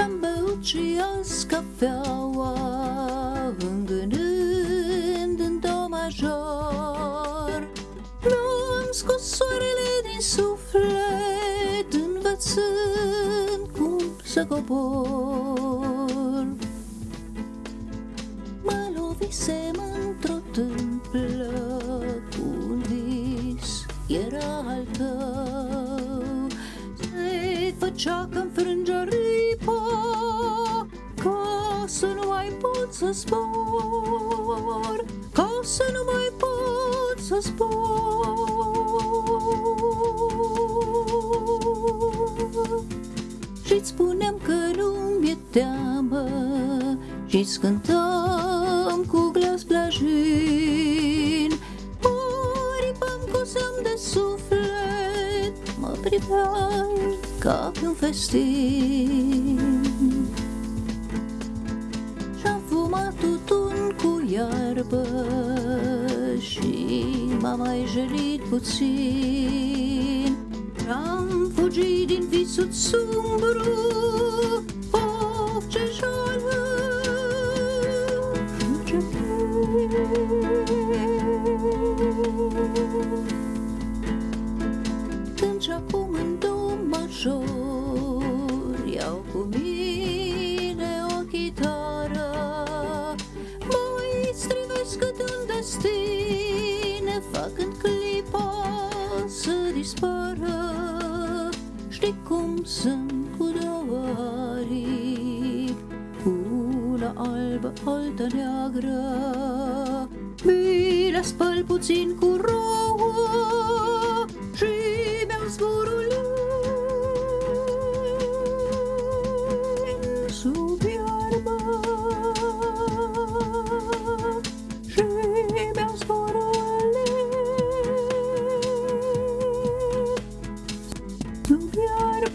Și-am băut și azi cafeaua Îngânând în do major. Mi-am scos soarele din suflet Învățând cum să cobor. Mă lovisem într-o tâmplă cu un vis Era al tău. Se făcea că-mi frânge ripa Ca să nu mai pot să zbor Ca să nu mai pot să zbor și-ți spuneam că nu mi-e teamă Și-ți cântam cu glas blajin. Aripam cu semn de suflet Mă priveai ca pe un festin iarbă Și m-am mai jălit puțin. Am fugit din visul sumbru Of, ce jală Ce Când și acum în do major un destin Făcând clipa să dispară Știi cum sunt cu două aripi Una albă, alta neagră. Mi le spăl puțin cu rouă Și mi-au zborul în sub iarbă cambiar